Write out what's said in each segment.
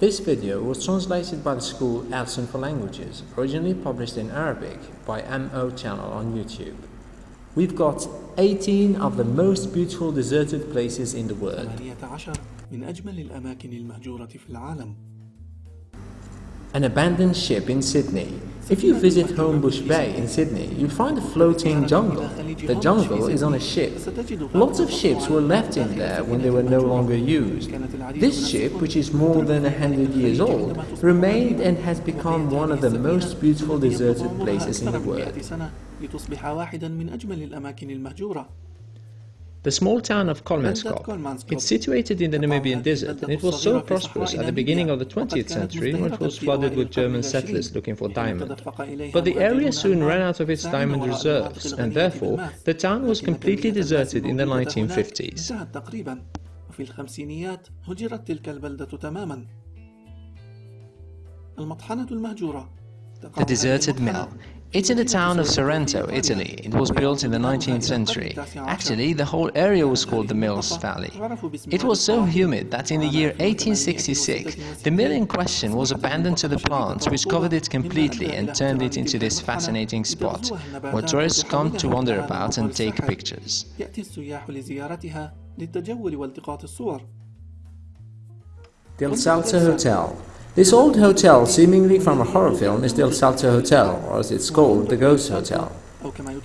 This video was translated by the school Elson for Languages, originally published in Arabic by MO channel on YouTube. We've got 18 of the most beautiful deserted places in the world. An abandoned ship in Sydney, if you visit Homebush Bay in Sydney, you'll find a floating jungle. The jungle is on a ship. Lots of ships were left in there when they were no longer used. This ship, which is more than a hundred years old, remained and has become one of the most beautiful deserted places in the world. The small town of Kolmanskop. It's situated in the Namibian desert and it was so prosperous at the beginning of the 20th century when it was flooded with German settlers looking for diamond. But the area soon ran out of its diamond reserves and therefore the town was completely deserted in the 1950s. The deserted mill it's in the town of Sorrento, Italy. It was built in the 19th century. Actually, the whole area was called the Mills Valley. It was so humid that in the year 1866, the mill in question was abandoned to the plants, which covered it completely and turned it into this fascinating spot, where tourists come to wander about and take pictures. The Salto Hotel this old hotel, seemingly from a horror film, is the El Salto Hotel, or as it's called, the Ghost Hotel.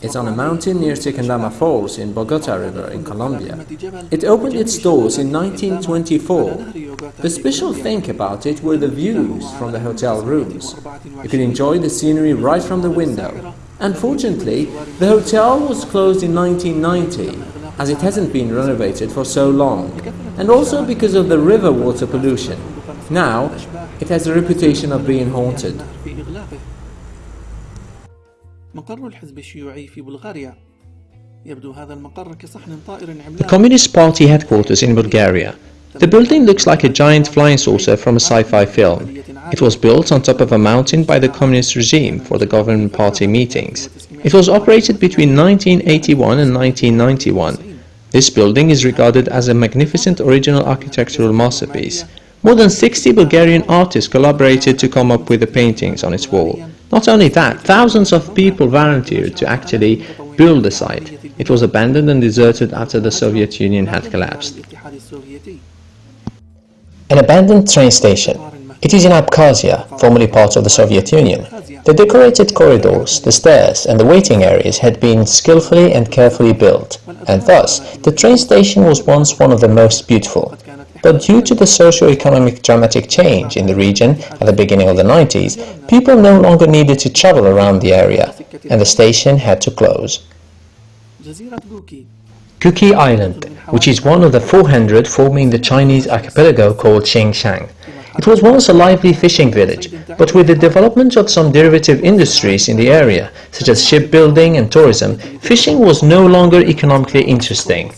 It's on a mountain near Tequendama Falls in Bogota River in Colombia. It opened its doors in 1924. The special thing about it were the views from the hotel rooms. You could enjoy the scenery right from the window. Unfortunately, the hotel was closed in 1990, as it hasn't been renovated for so long, and also because of the river water pollution. Now, it has a reputation of being haunted. The Communist Party headquarters in Bulgaria. The building looks like a giant flying saucer from a sci-fi film. It was built on top of a mountain by the communist regime for the government party meetings. It was operated between 1981 and 1991. This building is regarded as a magnificent original architectural masterpiece. More than 60 Bulgarian artists collaborated to come up with the paintings on its wall. Not only that, thousands of people volunteered to actually build the site. It was abandoned and deserted after the Soviet Union had collapsed. An abandoned train station. It is in Abkhazia, formerly part of the Soviet Union. The decorated corridors, the stairs and the waiting areas had been skillfully and carefully built, and thus the train station was once one of the most beautiful but due to the socio-economic dramatic change in the region at the beginning of the 90s, people no longer needed to travel around the area, and the station had to close. Kuki Island, which is one of the 400 forming the Chinese archipelago called Xingshan, It was once a lively fishing village, but with the development of some derivative industries in the area, such as shipbuilding and tourism, fishing was no longer economically interesting.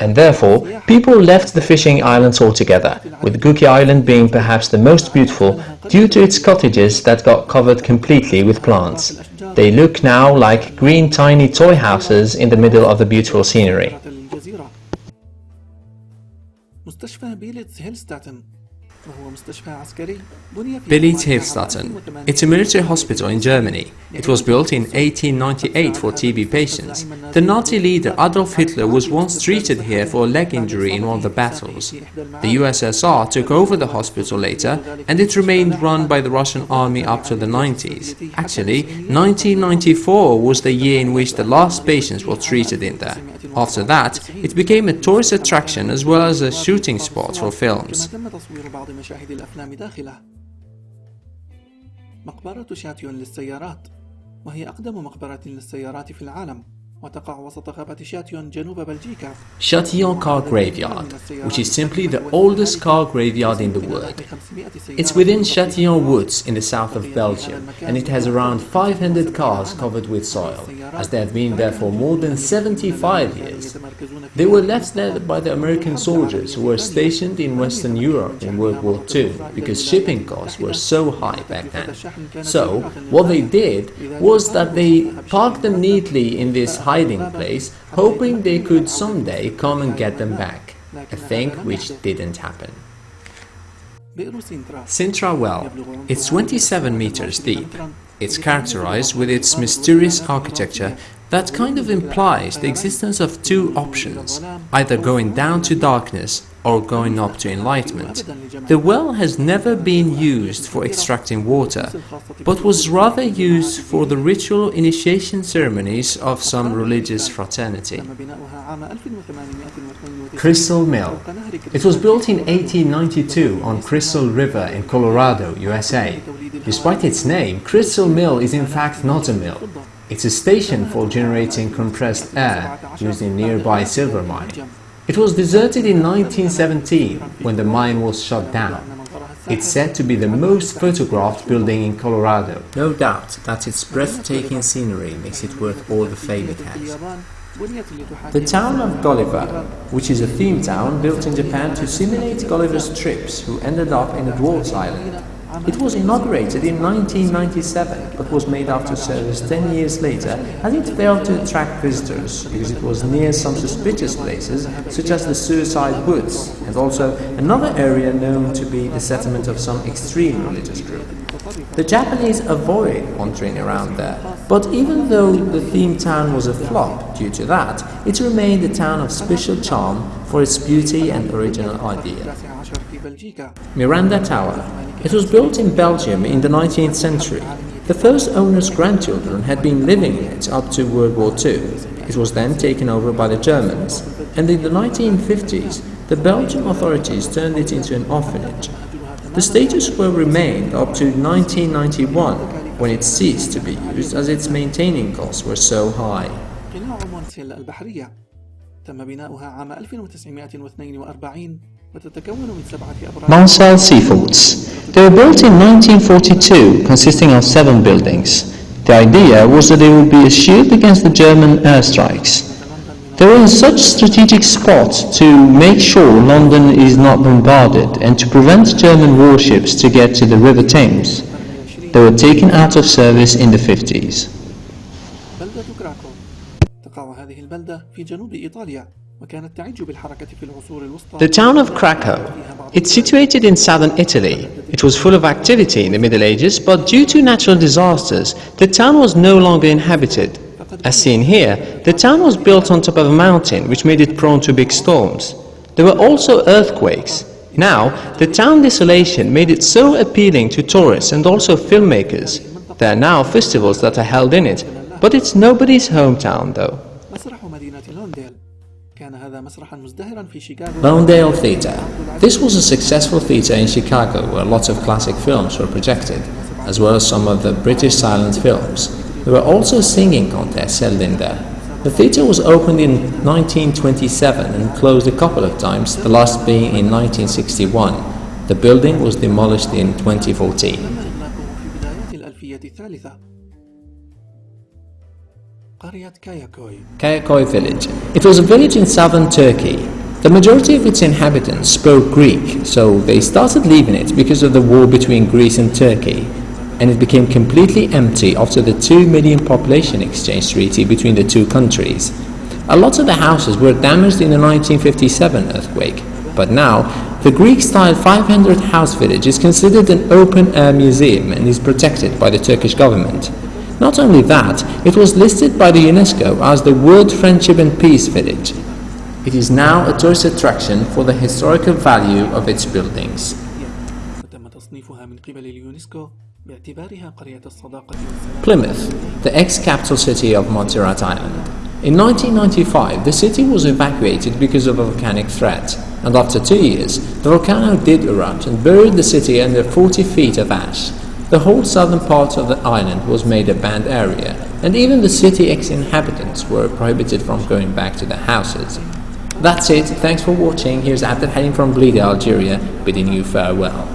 And therefore, people left the fishing islands altogether, with Guki Island being perhaps the most beautiful due to its cottages that got covered completely with plants. They look now like green tiny toy houses in the middle of the beautiful scenery. للجزيرة مستشفى بيلتس هيلستاتن Beelitz Heilstätten. It's a military hospital in Germany. It was built in 1898 for TB patients. The Nazi leader Adolf Hitler was once treated here for a leg injury in one of the battles. The USSR took over the hospital later and it remained run by the Russian army up to the 90s. Actually, 1994 was the year in which the last patients were treated in there. After that, it became a tourist attraction as well as a shooting spot for films. كما تم تصوير بعض مشاهد الأفلام داخله مقبرة شاتيون للسيارات وهي أقدم مقبرة للسيارات في العالم Châtillon Car Graveyard, which is simply the oldest car graveyard in the world. It's within Châtillon Woods in the south of Belgium, and it has around 500 cars covered with soil, as they have been there for more than 75 years. They were left there by the American soldiers who were stationed in Western Europe in World War II because shipping costs were so high back then. So, what they did was that they parked them neatly in this hiding place, hoping they could someday come and get them back, a thing which didn't happen. Sintra Well. It's 27 meters deep. It's characterized with its mysterious architecture that kind of implies the existence of two options, either going down to darkness or going up to enlightenment. The well has never been used for extracting water, but was rather used for the ritual initiation ceremonies of some religious fraternity. Crystal Mill. It was built in 1892 on Crystal River in Colorado, USA. Despite its name, Crystal Mill is in fact not a mill. It's a station for generating compressed air used in nearby silver mining. It was deserted in 1917 when the mine was shut down. It's said to be the most photographed building in Colorado. No doubt that its breathtaking scenery makes it worth all the fame it has. The town of Gulliver, which is a theme town built in Japan to simulate Gulliver's trips who ended up in a dwarf's island. It was inaugurated in 1997, but was made after service 10 years later, as it failed to attract visitors because it was near some suspicious places, such as the suicide woods, and also another area known to be the settlement of some extreme religious group. The Japanese avoid wandering around there, but even though the theme town was a flop due to that, it remained a town of special charm for its beauty and original idea. Miranda Tower It was built in Belgium in the 19th century. The first owner's grandchildren had been living in it up to World War II. It was then taken over by the Germans, and in the 1950s, the Belgian authorities turned it into an orphanage. The status quo remained up to 1991, when it ceased to be used as its maintaining costs were so high. قلاع مونسيل البحرية تم بناؤها عام 1942 Maunsell Seaforts. They were built in 1942, consisting of seven buildings. The idea was that they would be a shield against the German airstrikes. They were in such strategic spots to make sure London is not bombarded and to prevent German warships to get to the River Thames. They were taken out of service in the 50s. The town of Craco, it's situated in southern Italy. It was full of activity in the Middle Ages, but due to natural disasters, the town was no longer inhabited. As seen here, the town was built on top of a mountain, which made it prone to big storms. There were also earthquakes. Now, the town desolation made it so appealing to tourists and also filmmakers. There are now festivals that are held in it, but it's nobody's hometown though. Lawndale Theatre. This was a successful theatre in Chicago where lots of classic films were projected, as well as some of the British silent films. There were also singing contests held in there. The theatre was opened in 1927 and closed a couple of times, the last being in 1961. The building was demolished in 2014. قرية كاياكوي Kayakoy village. It was a village in southern Turkey. The majority of its inhabitants spoke Greek, so they started leaving it because of the war between Greece and Turkey, and it became completely empty after the 2 million population exchange treaty between the two countries. A lot of the houses were damaged in the 1957 earthquake, but now the Greek-style 500 house village is considered an open-air museum and is protected by the Turkish government. Not only that, it was listed by the UNESCO as the World Friendship and Peace Village. It is now a tourist attraction for the historical value of its buildings. Plymouth, the ex-capital city of Montserrat Island. In 1995, the city was evacuated because of a volcanic threat, and after two years, the volcano did erupt and buried the city under 40 feet of ash. The whole southern part of the island was made a banned area, and even the city ex-inhabitants were prohibited from going back to their houses. That's it, thanks for watching, here's Abdel from Blida, Algeria, bidding you farewell.